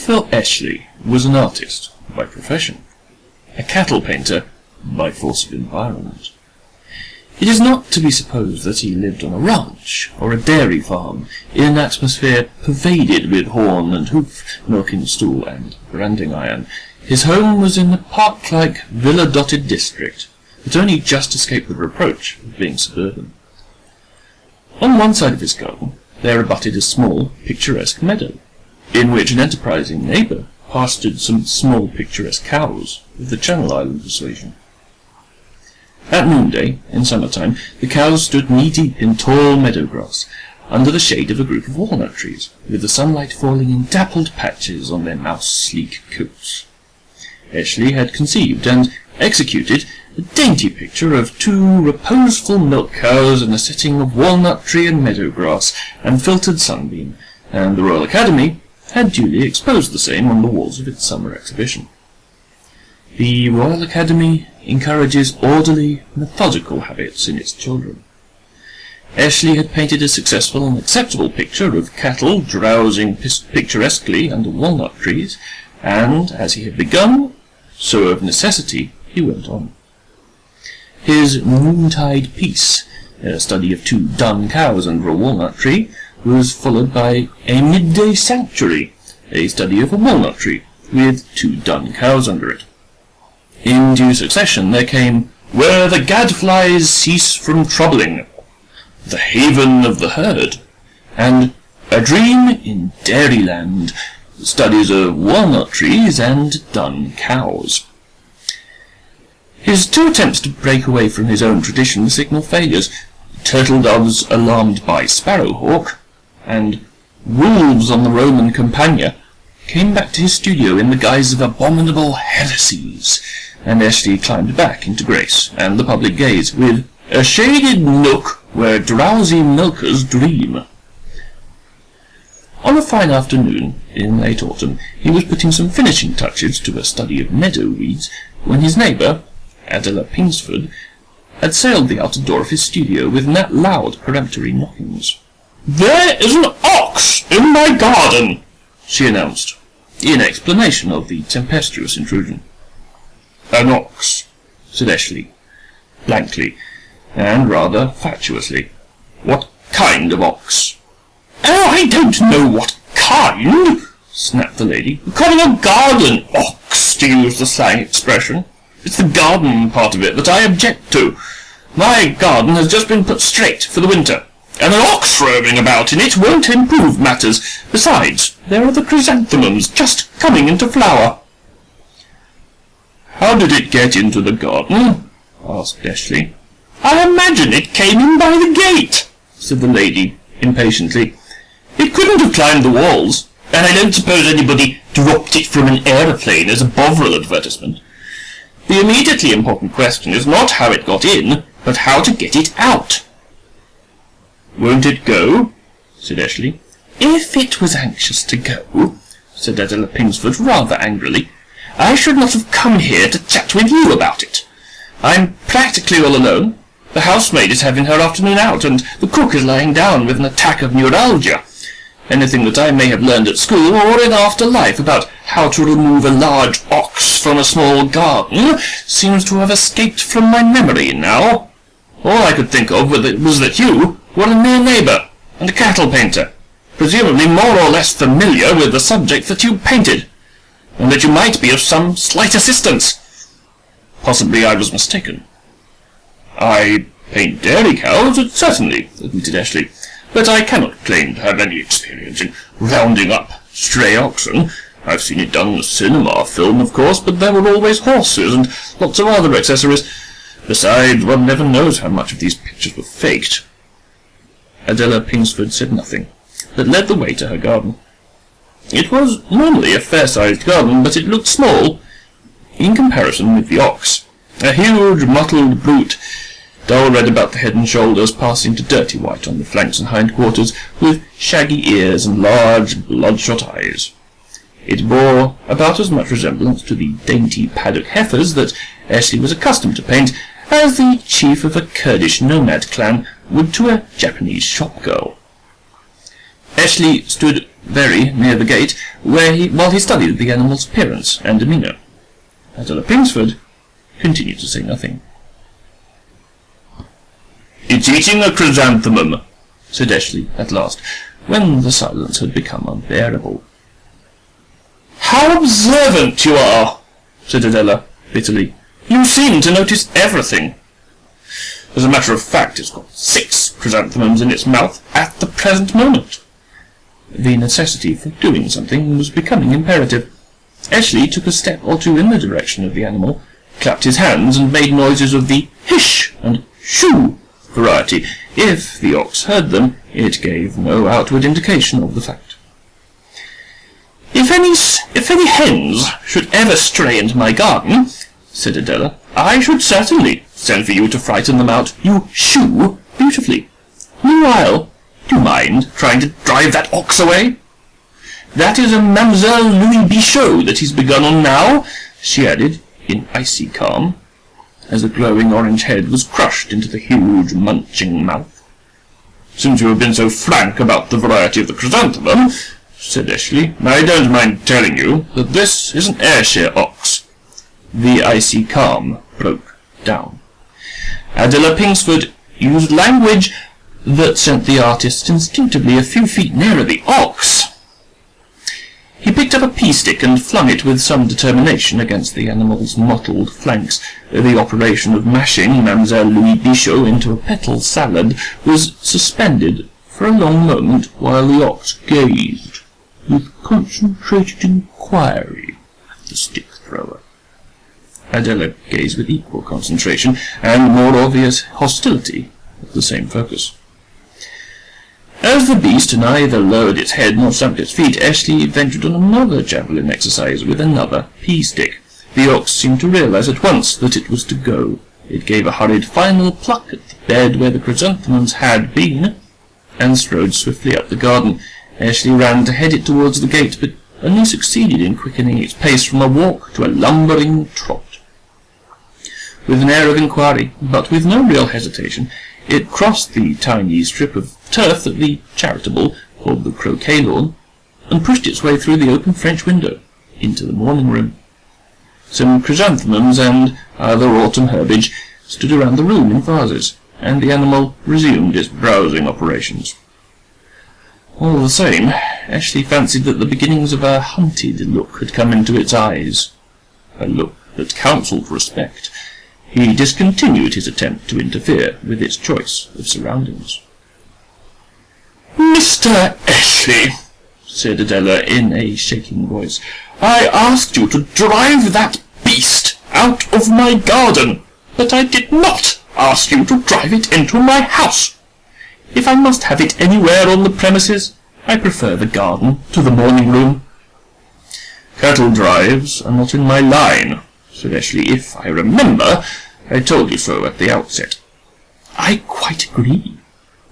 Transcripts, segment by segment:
Theophil Eshley was an artist by profession, a cattle painter by force of environment. It is not to be supposed that he lived on a ranch or a dairy farm in an atmosphere pervaded with horn and hoof, milking stool and branding iron. His home was in the park-like, villa-dotted district that only just escaped the reproach of being suburban. On one side of his garden there abutted a small, picturesque meadow, in which an enterprising neighbour pastured some small picturesque cows of the Channel Island persuasion. At noonday, in summer-time, the cows stood knee-deep in tall meadow grass, under the shade of a group of walnut trees, with the sunlight falling in dappled patches on their mouse-sleek coats. Eshley had conceived and executed a dainty picture of two reposeful milk cows in a setting of walnut tree and meadow grass and filtered sunbeam, and the Royal Academy had duly exposed the same on the walls of its summer exhibition. The Royal Academy encourages orderly, methodical habits in its children. Eshley had painted a successful and acceptable picture of cattle drowsing picturesquely under walnut trees, and, as he had begun, so of necessity he went on. His Noontide Peace, a study of two dun cows under a walnut tree, was followed by A Midday Sanctuary, a study of a walnut tree, with two dun cows under it. In due succession there came Where the Gadflies Cease from Troubling, The Haven of the Herd, and A Dream in Dairyland, studies of walnut trees and dun cows. His two attempts to break away from his own tradition signal failures. Turtle doves alarmed by sparrowhawk, and wolves on the Roman Campagna came back to his studio in the guise of abominable heresies, and Eshley climbed back into grace and the public gaze with a shaded nook where drowsy milkers dream. On a fine afternoon in late autumn, he was putting some finishing touches to a study of meadow weeds when his neighbour, Adela Pingsford, had sailed the outer door of his studio with loud peremptory knockings. "There is an ox in my garden!" she announced, in explanation of the tempestuous intrusion. "An ox," said Eshley, blankly, and rather fatuously. "What kind of ox?" "Oh, I don't know what kind," snapped the lady. "Calling a garden ox, to use the slang expression. It's the garden part of it that I object to. My garden has just been put straight for the winter, and an ox roaming about in it won't improve matters. Besides, there are the chrysanthemums just coming into flower." "How did it get into the garden?" asked Eshley. "I imagine it came in by the gate," said the lady, impatiently. "It couldn't have climbed the walls, and I don't suppose anybody dropped it from an aeroplane as a Bovril advertisement. The immediately important question is not how it got in, but how to get it out." "Won't it go?" said Eshley. "If it was anxious to go," said Adela Pingsford rather angrily, "I should not have come here to chat with you about it. I'm practically all alone. The housemaid is having her afternoon out, and the cook is lying down with an attack of neuralgia. Anything that I may have learned at school or in after life about how to remove a large ox from a small garden seems to have escaped from my memory now. All I could think of was that you were a near neighbour and a cattle painter, presumably more or less familiar with the subject that you painted, and that you might be of some slight assistance. Possibly I was mistaken. I paint dairy cows, certainly, admitted Eshley but I cannot claim to have any experience in rounding up stray oxen. I've seen it done in a cinema film, of course, but there were always horses and lots of other accessories. Besides, one never knows how much of these pictures were faked. Adela Pingsford said nothing, but led the way to her garden. It was normally a fair-sized garden, but it looked small in comparison with the ox. A huge, mottled brute dull red about the head and shoulders, passing to dirty white on the flanks and hindquarters, with shaggy ears and large, bloodshot eyes. It bore about as much resemblance to the dainty paddock heifers that Eshley was accustomed to paint as the chief of a Kurdish nomad clan would to a Japanese shop girl. Eshley stood very near the gate, where he, while he studied the animal's appearance and demeanour. Adela Pingsford continued to say nothing. It's eating a chrysanthemum, said Eshley at last, when the silence had become unbearable. How observant you are, said Adela bitterly. You seem to notice everything. As a matter of fact, it's got six chrysanthemums in its mouth at the present moment. The necessity for doing something was becoming imperative. Eshley took a step or two in the direction of the animal, clapped his hands, and made noises of the hish and shoo variety. If the ox heard them, it gave no outward indication of the fact. If any, if any hens should ever stray into my garden, said Adela, I should certainly send for you to frighten them out. You shoo beautifully. Meanwhile, do you mind trying to drive that ox away? That is a Mademoiselle Louis Bichot that he's begun on now, she added, in icy calm, as the glowing orange head was crushed into the huge munching mouth. Since you have been so frank about the variety of the chrysanthemum, said Eshley, I don't mind telling you that this is an Ayrshire ox. The icy calm broke down. Adela Pingsford used language that sent the artist instinctively a few feet nearer the ox. He picked up a pea stick and flung it with some determination against the animal's mottled flanks. The operation of mashing Mademoiselle Louis Bichot into a petal salad was suspended for a long moment while the ox gazed with concentrated inquiry at the stick. Adela gazed with equal concentration and more obvious hostility at the same focus. As the beast neither lowered its head nor stamped its feet, Eshley ventured on another javelin exercise with another pea stick. The ox seemed to realize at once that it was to go. It gave a hurried final pluck at the bed where the chrysanthemums had been, and strode swiftly up the garden. Eshley ran to head it towards the gate, but only succeeded in quickening its pace from a walk to a lumbering trot. With an air of inquiry, but with no real hesitation, it crossed the tiny strip of turf that the charitable called the croquet lawn, and pushed its way through the open French window into the morning room. Some chrysanthemums and other autumn herbage stood around the room in vases, and the animal resumed its browsing operations. All the same, Eshley fancied that the beginnings of a hunted look had come into its eyes, a look that counselled respect, he discontinued his attempt to interfere with its choice of surroundings. Mr. Eshley, said Adela in a shaking voice, I asked you to drive that beast out of my garden, but I did not ask you to drive it into my house. If I must have it anywhere on the premises, I prefer the garden to the morning room. Cattle drives are not in my line, Eshley. If I remember, I told you so at the outset. I quite agree,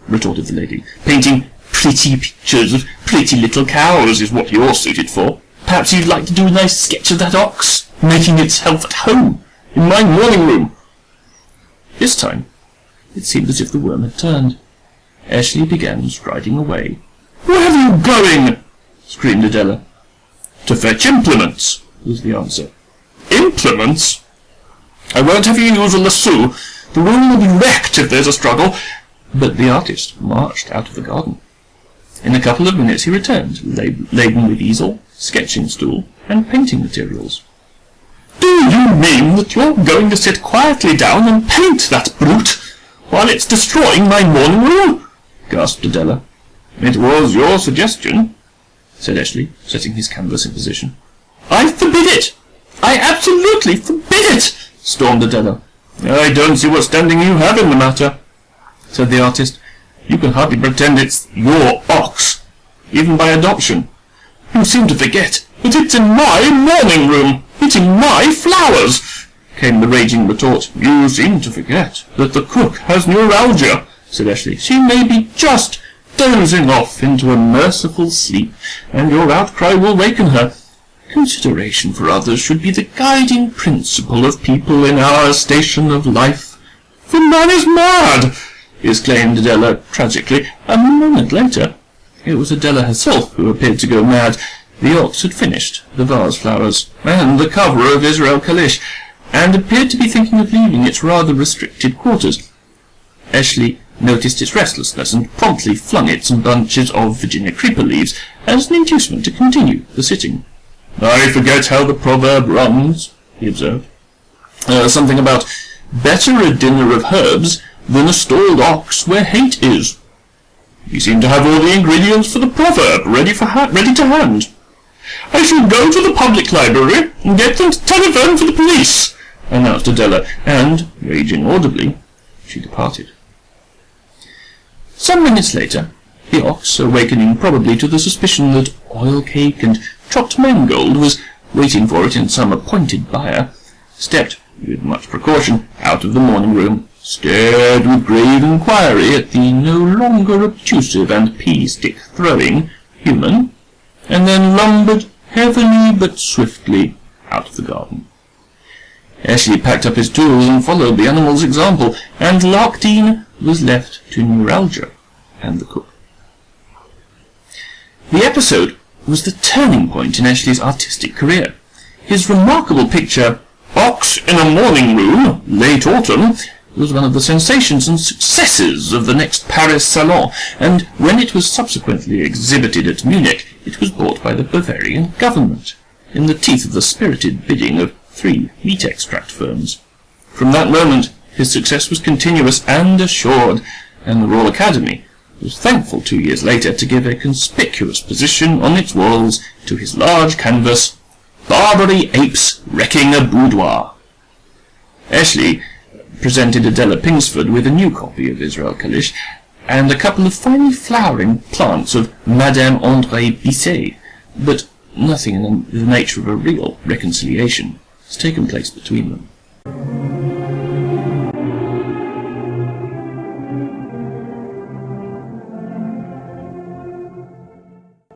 retorted the lady. Painting pretty pictures of pretty little cows is what you're suited for. Perhaps you'd like to do a nice sketch of that ox, making itself at home, in my morning room. This time, it seemed as if the worm had turned. Eshley began striding away. Where are you going? screamed Adela. To fetch implements, was the answer. Implements? I won't have you use a lasso. The room will be wrecked if there's a struggle. But the artist marched out of the garden. In a couple of minutes he returned, laden with easel, sketching stool, and painting materials. Do you mean that you're going to sit quietly down and paint that brute, while it's destroying my morning room? gasped Adela. It was your suggestion, said Eshley, setting his canvas in position. I forbid it! I absolutely forbid it! stormed Adela. I don't see what standing you have in the matter, said the artist. You can hardly pretend it's your ox, even by adoption. You seem to forget that it's in my morning room, eating my flowers, came the raging retort. You seem to forget that the cook has neuralgia, said Eshley. She may be just dozing off into a merciful sleep, and your outcry will waken her. Consideration for others should be the guiding principle of people in our station of life. The man is mad! exclaimed Adela tragically. A moment later, it was Adela herself who appeared to go mad. The ox had finished the vase flowers and the cover of Israel Kalisch, and appeared to be thinking of leaving its rather restricted quarters. Eshley noticed its restlessness and promptly flung it some bunches of Virginia creeper leaves as an inducement to continue the sitting. I forget how the proverb runs, he observed. Uh, something about better a dinner of herbs than a stalled ox where hate is. You seem to have all the ingredients for the proverb ready for ready to hand. I shall go to the public library and get them to telephone for the police, announced Adela, and, raging audibly, she departed. Some minutes later, the ox, awakening probably to the suspicion that oil cake and chopped mangold was waiting for it in some appointed byre, stepped, with much precaution, out of the morning room, stared with grave inquiry at the no longer obtrusive and pea-stick throwing human, and then lumbered heavily but swiftly out of the garden. Eshley packed up his tools and followed the animal's example, and Larkdene was left to neuralgia and the cook. The episode was the turning point in Eshley's artistic career. His remarkable picture, Ox in a Morning Room, Late Autumn, was one of the sensations and successes of the next Paris Salon, and when it was subsequently exhibited at Munich, it was bought by the Bavarian government, in the teeth of the spirited bidding of three meat extract firms. From that moment, his success was continuous and assured, and the Royal Academy was thankful two years later to give a conspicuous position on its walls to his large canvas, Barbary Apes Wrecking a Boudoir. Eshley presented Adela Pingsford with a new copy of Israel Kalisch, and a couple of finely flowering plants of Madame André Bisset, but nothing in the nature of a real reconciliation has taken place between them.